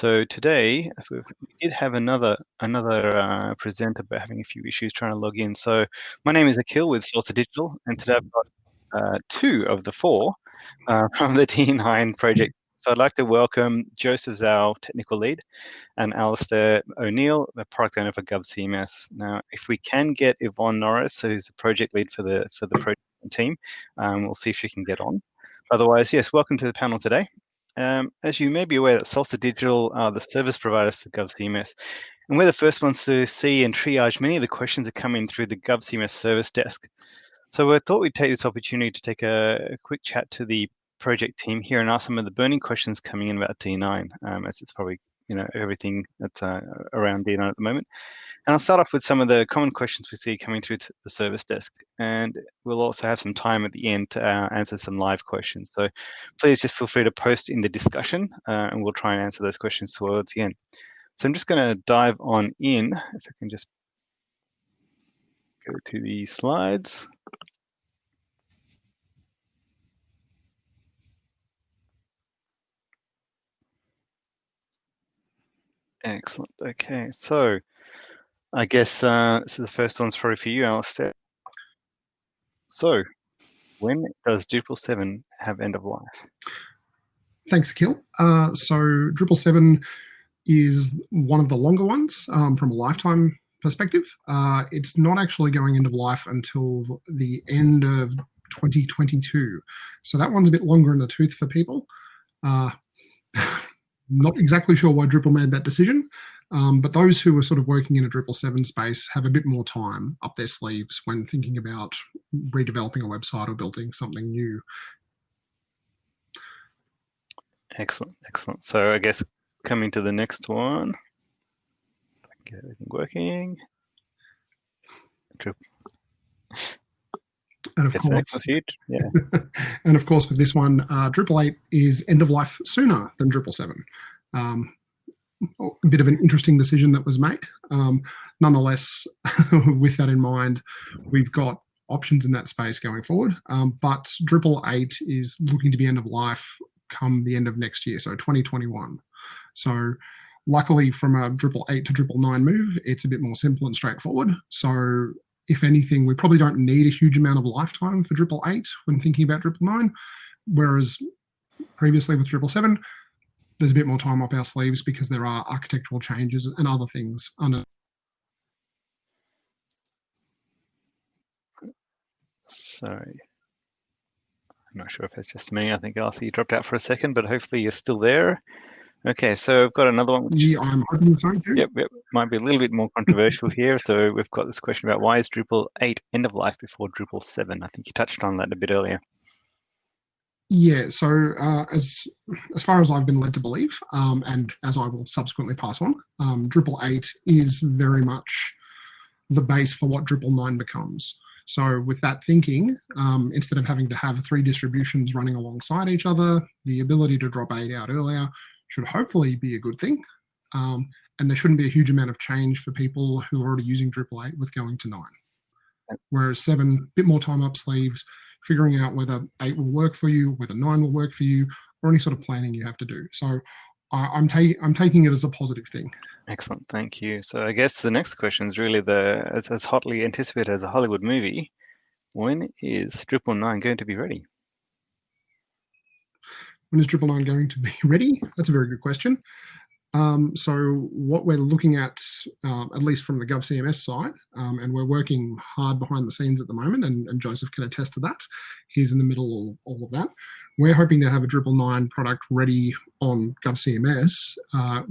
So today we did have another another uh, presenter, but having a few issues trying to log in. So my name is Akil with Salsa Digital, and today I've got uh, two of the four uh, from the D9 project. So I'd like to welcome Joseph Zhao, technical lead, and Alistair O'Neill, the product owner for GovCMS. Now, if we can get Yvonne Norris, who's the project lead for the for the project team, um, we'll see if she can get on. Otherwise, yes, welcome to the panel today. Um, as you may be aware that Salsa Digital are the service providers for GovCMS, and we're the first ones to see and triage many of the questions that come in through the GovCMS service desk. So I thought we'd take this opportunity to take a, a quick chat to the project team here and ask some of the burning questions coming in about D9, um, as it's probably you know everything that's uh, around D9 at the moment. And I'll start off with some of the common questions we see coming through to the service desk. And we'll also have some time at the end to uh, answer some live questions. So please just feel free to post in the discussion uh, and we'll try and answer those questions towards the end. So I'm just going to dive on in, if I can just go to the slides. Excellent. Okay, so I guess uh, this is the first one's probably for you, Alistair. So, when does Drupal 7 have end of life? Thanks, Akil. Uh, so Drupal 7 is one of the longer ones um, from a lifetime perspective. Uh, it's not actually going end of life until the end of 2022. So that one's a bit longer in the tooth for people. Uh, not exactly sure why Drupal made that decision, um, but those who are sort of working in a Drupal 7 space have a bit more time up their sleeves when thinking about redeveloping a website or building something new. Excellent, excellent. So I guess coming to the next one, get everything working. And of course, yeah. and of course, with this one, uh, Drupal 8 is end of life sooner than Drupal 7. Um, a bit of an interesting decision that was made. Um, nonetheless, with that in mind, we've got options in that space going forward. Um, but Drupal 8 is looking to be end of life come the end of next year, so 2021. So luckily from a Drupal 8 to Drupal 9 move, it's a bit more simple and straightforward. So if anything, we probably don't need a huge amount of lifetime for Drupal 8 when thinking about Drupal 9, whereas previously with Drupal 7, there's a bit more time up our sleeves because there are architectural changes and other things under. Sorry. I'm not sure if it's just me. I think Elsie you dropped out for a second, but hopefully you're still there. Okay, so I've got another one. Yeah, I'm hoping so too. Yep, yep, might be a little bit more controversial here. So we've got this question about why is Drupal 8 end of life before Drupal 7? I think you touched on that a bit earlier. Yeah, so uh, as as far as I've been led to believe, um, and as I will subsequently pass on, um, Drupal 8 is very much the base for what Drupal 9 becomes. So with that thinking, um, instead of having to have three distributions running alongside each other, the ability to drop 8 out earlier should hopefully be a good thing. Um, and there shouldn't be a huge amount of change for people who are already using Drupal 8 with going to 9. Whereas 7, a bit more time up sleeves, figuring out whether eight will work for you, whether nine will work for you, or any sort of planning you have to do. So I'm, ta I'm taking it as a positive thing. Excellent, thank you. So I guess the next question is really the as, as hotly anticipated as a Hollywood movie. When is Drupal 9 going to be ready? When is Drupal 9 going to be ready? That's a very good question. Um, so what we're looking at, uh, at least from the GovCMS side, um, and we're working hard behind the scenes at the moment, and, and, Joseph can attest to that. He's in the middle of all of that. We're hoping to have a Drupal 9 product ready on GovCMS uh,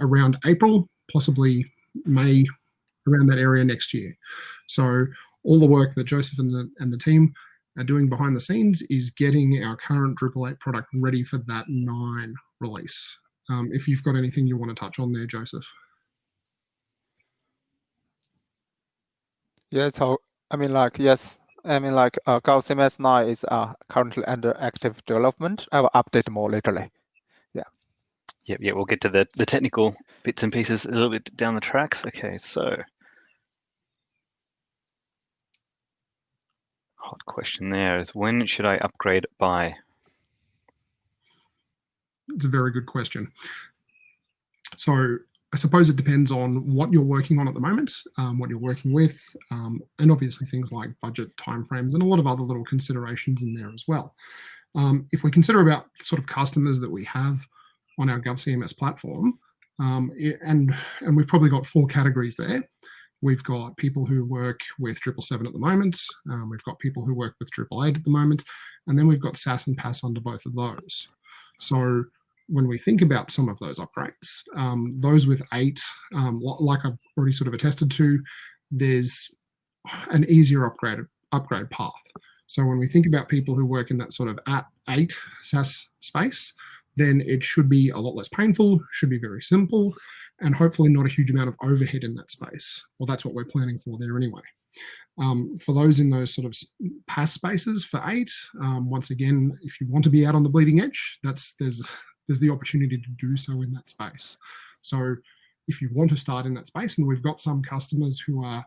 around April, possibly May, around that area next year. So all the work that Joseph and the, and the team are doing behind the scenes is getting our current Drupal 8 product ready for that 9 release um, if you've got anything you want to touch on there, Joseph. Yeah, so I mean, like, yes, I mean, like, uh, GovCMS 9 is uh, currently under active development. I will update more later. Yeah. Yep, yeah, we'll get to the, the technical bits and pieces a little bit down the tracks. Okay, so hot question there is when should I upgrade by? It's a very good question. So I suppose it depends on what you're working on at the moment, um, what you're working with, um, and obviously things like budget, timeframes, and a lot of other little considerations in there as well. Um, if we consider about sort of customers that we have on our GovCMS platform, um, and, and we've probably got four categories there. We've got people who work with Drupal 7 at the moment. Um, we've got people who work with Drupal 8 at the moment. And then we've got SaaS and PaaS under both of those. So when we think about some of those upgrades, um, those with 8, um, like I've already sort of attested to, there's an easier upgrade, upgrade path. So when we think about people who work in that sort of at 8 SaaS space, then it should be a lot less painful, should be very simple, and hopefully not a huge amount of overhead in that space. Well, that's what we're planning for there anyway. Um, for those in those sort of PaaS spaces for eight, um, once again, if you want to be out on the bleeding edge, that's there's there's the opportunity to do so in that space. So if you want to start in that space, and we've got some customers who are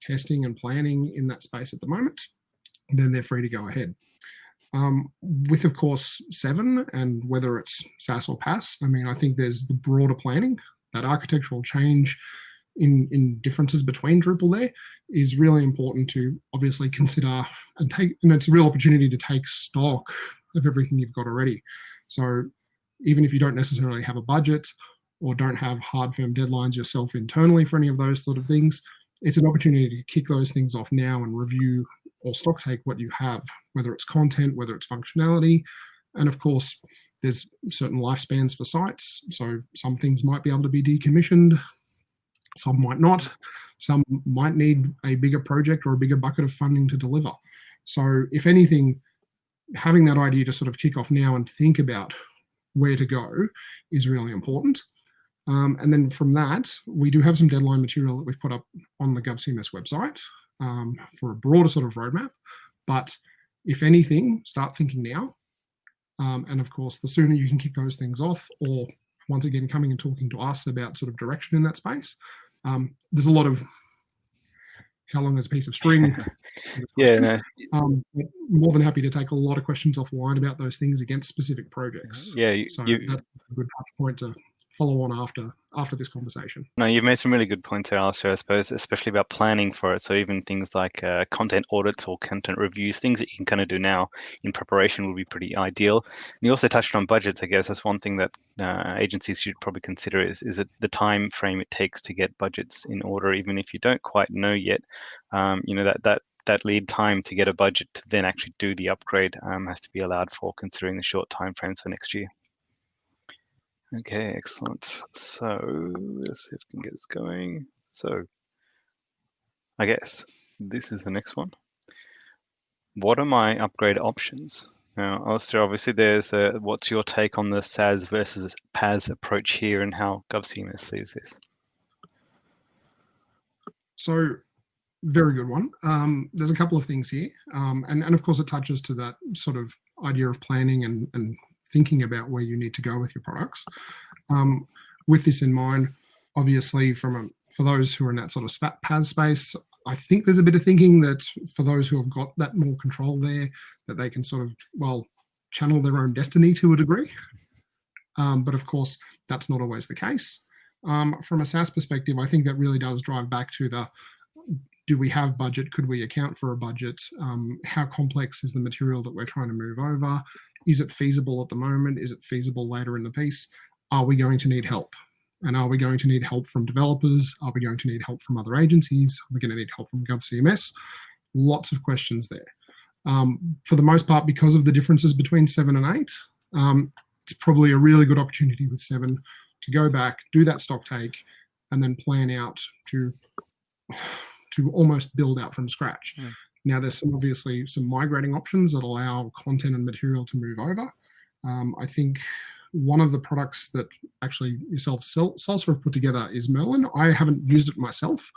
testing and planning in that space at the moment, then they're free to go ahead. Um, with, of course, seven and whether it's SaaS or PaaS, I mean, I think there's the broader planning, that architectural change in, in differences between Drupal there is really important to obviously consider and take, and it's a real opportunity to take stock of everything you've got already. So even if you don't necessarily have a budget or don't have hard firm deadlines yourself internally for any of those sort of things, it's an opportunity to kick those things off now and review or stock take what you have, whether it's content, whether it's functionality. And of course, there's certain lifespans for sites. So some things might be able to be decommissioned, some might not. Some might need a bigger project or a bigger bucket of funding to deliver. So if anything, having that idea to sort of kick off now and think about where to go is really important. Um, and then from that, we do have some deadline material that we've put up on the GovCMS website um, for a broader sort of roadmap. But if anything, start thinking now. Um, and of course, the sooner you can kick those things off, or once again, coming and talking to us about sort of direction in that space, um, there's a lot of how long is a piece of string? yeah, no. um, more than happy to take a lot of questions offline about those things against specific projects. Yeah, you, so you, that's a good touch point to follow on after after this conversation. No, you've made some really good points there, Alistair, I suppose, especially about planning for it. So even things like uh, content audits or content reviews, things that you can kind of do now in preparation would be pretty ideal. And you also touched on budgets, I guess. That's one thing that uh, agencies should probably consider is, is it the time frame it takes to get budgets in order, even if you don't quite know yet. Um, you know, that, that that lead time to get a budget to then actually do the upgrade um, has to be allowed for considering the short time frames for next year. Okay, excellent. So let's see if we can get this going. So I guess this is the next one. What are my upgrade options? Now, Alistair, obviously there's a, what's your take on the SaaS versus PaaS approach here and how GovCMS sees this? So very good one. Um, there's a couple of things here. Um, and, and of course it touches to that sort of idea of planning and, and thinking about where you need to go with your products. Um, with this in mind, obviously from a, for those who are in that sort of PaaS space, I think there's a bit of thinking that for those who have got that more control there, that they can sort of, well, channel their own destiny to a degree. Um, but of course, that's not always the case. Um, from a SaaS perspective, I think that really does drive back to the do we have budget? Could we account for a budget? Um, how complex is the material that we're trying to move over? Is it feasible at the moment? Is it feasible later in the piece? Are we going to need help? And are we going to need help from developers? Are we going to need help from other agencies? Are we going to need help from GovCMS? Lots of questions there. Um, for the most part, because of the differences between seven and eight, um, it's probably a really good opportunity with seven to go back, do that stock take, and then plan out to to almost build out from scratch. Mm. Now there's some obviously some migrating options that allow content and material to move over. Um, I think one of the products that actually yourself Salsa have put together is Merlin. I haven't used it myself,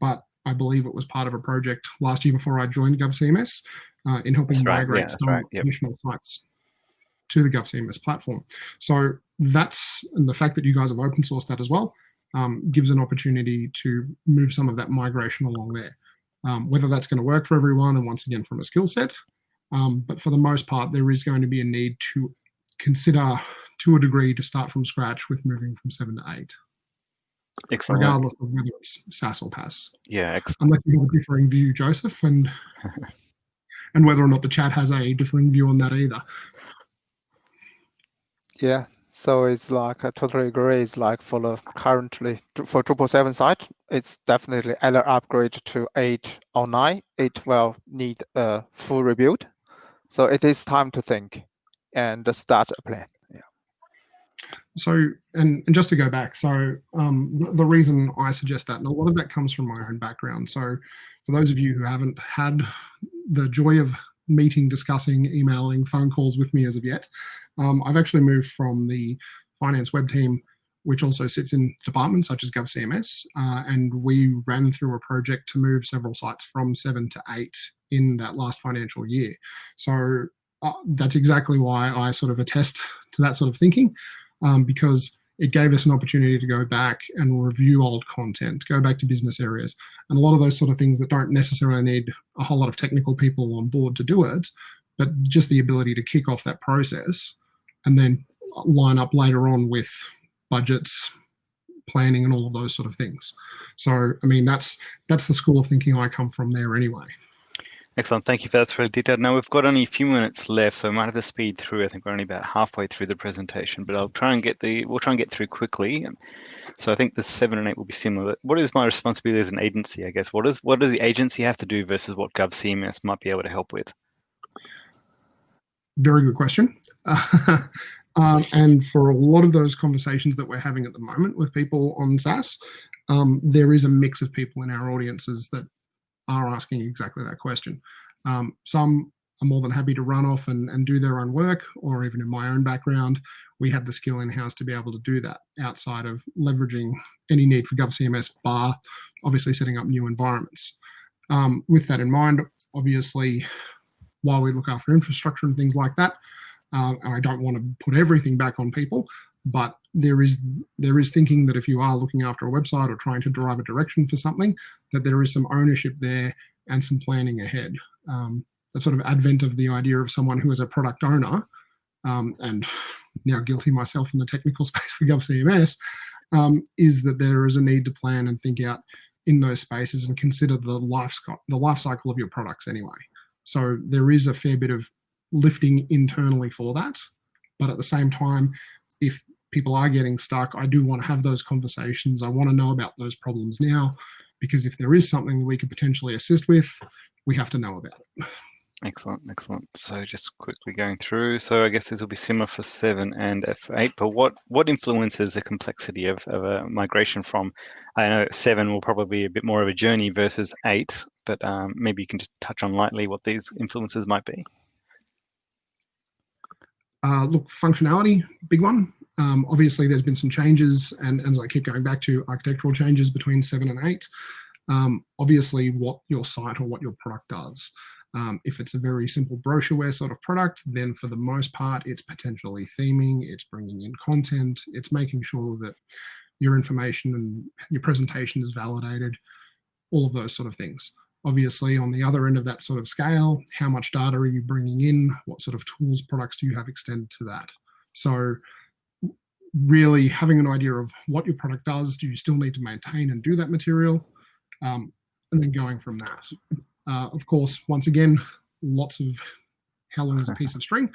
but I believe it was part of a project last year before I joined GovCMS uh, in helping that's migrate right. yeah, some right. yep. additional sites to the GovCMS platform. So that's and the fact that you guys have open sourced that as well um, gives an opportunity to move some of that migration along there. Um, whether that's going to work for everyone, and once again from a skill set, um, but for the most part, there is going to be a need to consider to a degree to start from scratch with moving from seven to eight. Excellent. Regardless of whether it's SaaS or PaaS. Yeah, excellent. Unless you have a differing view, Joseph, and and whether or not the chat has a differing view on that either. Yeah, so it's like I totally agree. It's like for the currently for Drupal seven site, it's definitely either upgrade to eight or nine. It will need a full rebuild. So it is time to think and start a plan. Yeah. So and and just to go back, so um, the, the reason I suggest that, and a lot of that comes from my own background. So for those of you who haven't had the joy of meeting, discussing, emailing, phone calls with me as of yet. Um, I've actually moved from the finance web team, which also sits in departments such as GovCMS, uh, and we ran through a project to move several sites from seven to eight in that last financial year. So uh, that's exactly why I sort of attest to that sort of thinking, um, because it gave us an opportunity to go back and review old content, go back to business areas, and a lot of those sort of things that don't necessarily need a whole lot of technical people on board to do it, but just the ability to kick off that process and then line up later on with budgets, planning, and all of those sort of things. So, I mean, that's that's the school of thinking I come from there anyway. Excellent. Thank you for that. That's really detailed. Now we've got only a few minutes left, so I might have to speed through. I think we're only about halfway through the presentation, but I'll try and get the we'll try and get through quickly. So I think the seven and eight will be similar. What is my responsibility as an agency? I guess what is what does the agency have to do versus what GovCMS might be able to help with? Very good question. um, and for a lot of those conversations that we're having at the moment with people on SaaS, um, there is a mix of people in our audiences that are asking exactly that question. Um, some are more than happy to run off and, and do their own work, or even in my own background, we have the skill in-house to be able to do that outside of leveraging any need for GovCMS bar, obviously setting up new environments. Um, with that in mind, obviously, while we look after infrastructure and things like that, uh, and I don't want to put everything back on people, but there is there is thinking that if you are looking after a website or trying to drive a direction for something, that there is some ownership there and some planning ahead. Um, the sort of advent of the idea of someone who is a product owner, um, and now guilty myself in the technical space for GovCMS, um, is that there is a need to plan and think out in those spaces and consider the life, the life cycle of your products anyway. So there is a fair bit of lifting internally for that. But at the same time, if people are getting stuck, I do want to have those conversations. I want to know about those problems now, because if there is something that we could potentially assist with, we have to know about it. Excellent, excellent. So just quickly going through. So I guess this will be similar for seven and F8, but what, what influences the complexity of, of a migration from, I know seven will probably be a bit more of a journey versus eight, but um, maybe you can just touch on lightly what these influences might be. Uh, look, functionality, big one. Um, obviously, there's been some changes, and, and, as I keep going back to architectural changes between seven and eight. Um, obviously, what your site or what your product does. Um, if it's a very simple brochureware sort of product, then for the most part, it's potentially theming, it's bringing in content, it's making sure that your information and your presentation is validated, all of those sort of things. Obviously, on the other end of that sort of scale, how much data are you bringing in? What sort of tools, products do you have extended to that? So really having an idea of what your product does, do you still need to maintain and do that material? Um, and then going from that. Uh, of course, once again, lots of how long is a piece of string,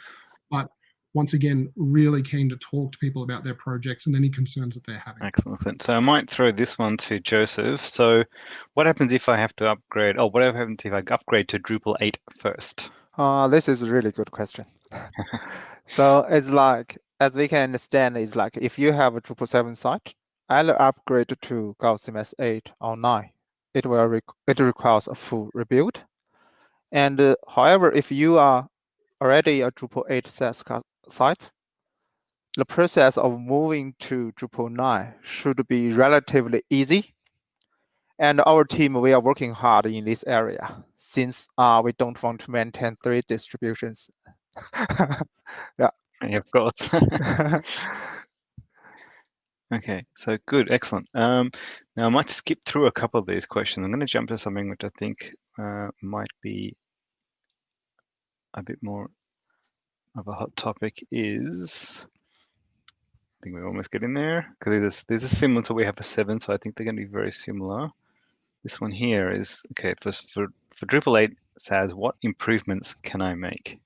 but once again, really keen to talk to people about their projects and any concerns that they're having. Excellent. So I might throw this one to Joseph. So what happens if I have to upgrade, or what happens if I upgrade to Drupal 8 first? Uh, this is a really good question. so it's like, as we can understand, it's like if you have a Drupal 7 site, either upgrade to GovCMS 8 or 9, it will re it requires a full rebuild. And uh, however, if you are already a Drupal 8 SaaS site, the process of moving to Drupal 9 should be relatively easy. And our team, we are working hard in this area since uh, we don't want to maintain three distributions. yeah. Of course. okay, so good, excellent. Um, now I might skip through a couple of these questions. I'm going to jump to something which I think uh, might be a bit more of a hot topic is, I think we almost get in there because these, are similar to we have a seven, so I think they're going to be very similar. This one here is, okay, for, for, for Drupal 8 SaaS, what improvements can I make?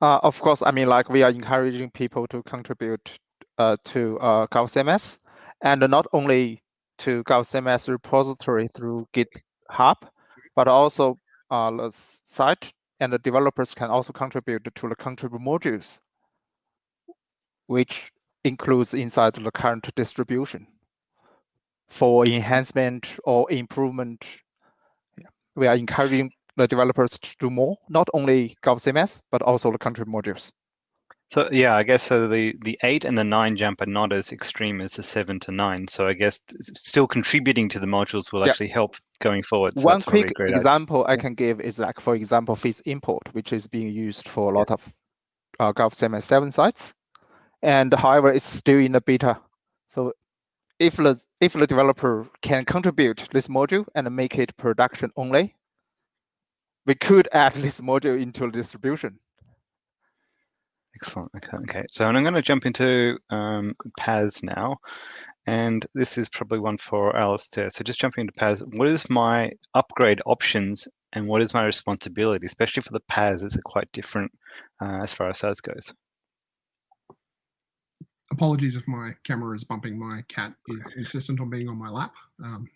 Uh, of course, I mean, like we are encouraging people to contribute uh, to uh, GovCMS, and not only to GovCMS repository through GitHub, but also uh, the site and the developers can also contribute to the contribute modules, which includes inside the current distribution for enhancement or improvement. We are encouraging the developers to do more, not only GovCMS, but also the contrib modules. So yeah, I guess so the, the eight and the nine jump are not as extreme as the seven to nine. So I guess still contributing to the modules will yeah. actually help going forward. So One quick really example idea. I can give is like, for example, Feeds import, which is being used for a lot of uh, GovCMS 7 sites. And however, it's still in the beta. So if the, if the developer can contribute this module and make it production only, we could add this module into the distribution. Excellent. Okay. okay. So I'm going to jump into um, PaaS now. And this is probably one for Alistair. So just jumping into PaaS, what is my upgrade options and what is my responsibility, especially for the PaaS? Is quite different uh, as far as SaaS goes? Apologies if my camera is bumping. My cat is insistent on being on my lap. Um,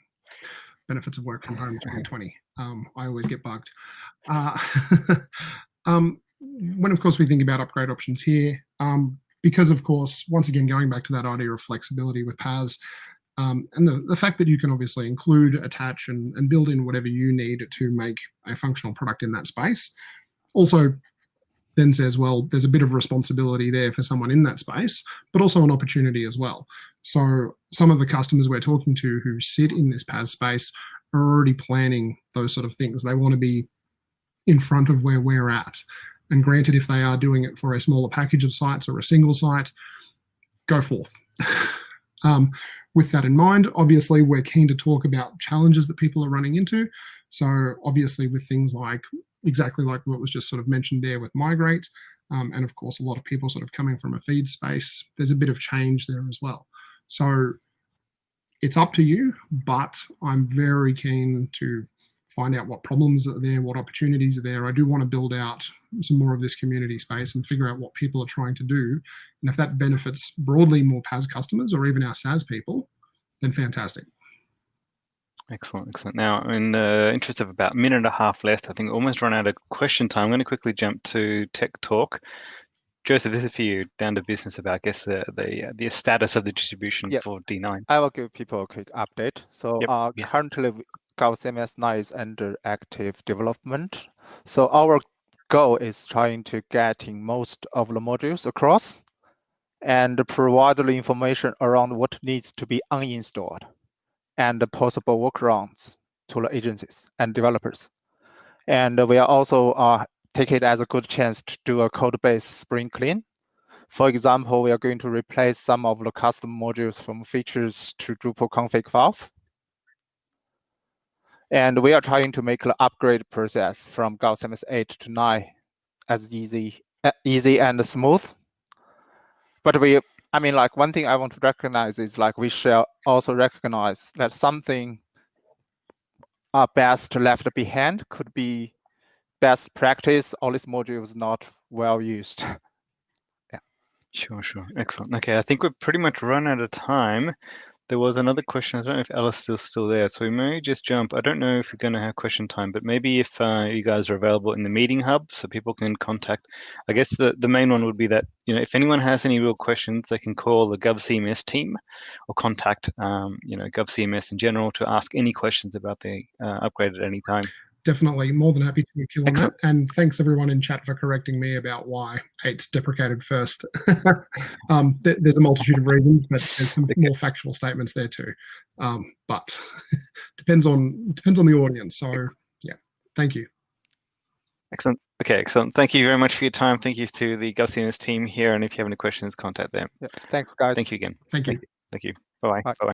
benefits of work from home 2020. Um, I always get bugged. Uh, um, when, of course, we think about upgrade options here, um, because, of course, once again, going back to that idea of flexibility with PaaS, um, and the, the fact that you can obviously include, attach, and, and build in whatever you need to make a functional product in that space. Also, then says, well, there's a bit of responsibility there for someone in that space, but also an opportunity as well. So some of the customers we're talking to who sit in this PaaS space are already planning those sort of things. They want to be in front of where we're at. And granted, if they are doing it for a smaller package of sites or a single site, go forth. um, with that in mind, obviously, we're keen to talk about challenges that people are running into. So obviously with things like exactly like what was just sort of mentioned there with migrate, um, and of course, a lot of people sort of coming from a feed space, there's a bit of change there as well. So it's up to you, but I'm very keen to find out what problems are there, what opportunities are there. I do want to build out some more of this community space and figure out what people are trying to do. And if that benefits broadly more PaaS customers or even our SaaS people, then fantastic. Excellent, excellent. Now, in the interest of about a minute and a half left, I think almost run out of question time. I'm going to quickly jump to Tech Talk. Joseph, this is for you, down to business about, I guess, the the, the status of the distribution yep. for D9. I will give people a quick update. So yep. uh, yeah. currently, GovCMS 9 is under active development. So our goal is trying to getting most of the modules across and provide the information around what needs to be uninstalled and the possible workarounds to the agencies and developers. And we are also uh, take it as a good chance to do a code base spring clean. For example, we are going to replace some of the custom modules from features to Drupal config files. And we are trying to make the upgrade process from GovCMS 8 to 9 as easy, easy and smooth. But we I mean, like one thing I want to recognize is like we shall also recognize that something uh, best left behind could be best practice. All these modules not well used. yeah. Sure, sure. Excellent. Okay, I think we're pretty much run out of time. There was another question. I don't know if Alice is still there, so we may just jump. I don't know if we're going to have question time, but maybe if uh, you guys are available in the meeting hub, so people can contact. I guess the the main one would be that you know if anyone has any real questions, they can call the GovCMS team or contact um, you know GovCMS in general to ask any questions about the uh, upgrade at any time definitely more than happy to kill on that. And thanks everyone in chat for correcting me about why eight's deprecated first. um, th there's a multitude of reasons, but there's some more factual statements there too. Um, but depends on depends on the audience. So yeah, thank you. Excellent. Okay, excellent. Thank you very much for your time. Thank you to the GovCMS team here. And if you have any questions, contact them. Yeah. Thanks, guys. Thank you again. Thank you. Thank you. Bye-bye. Bye. -bye.